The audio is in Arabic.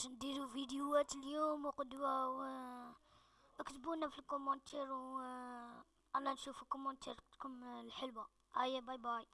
باش نديرو فيديوهات اليوم وغدوة و اكتبونا في ال commentaire و آه، أنا نشوف commentaire كم الحلوة. هيا bye bye.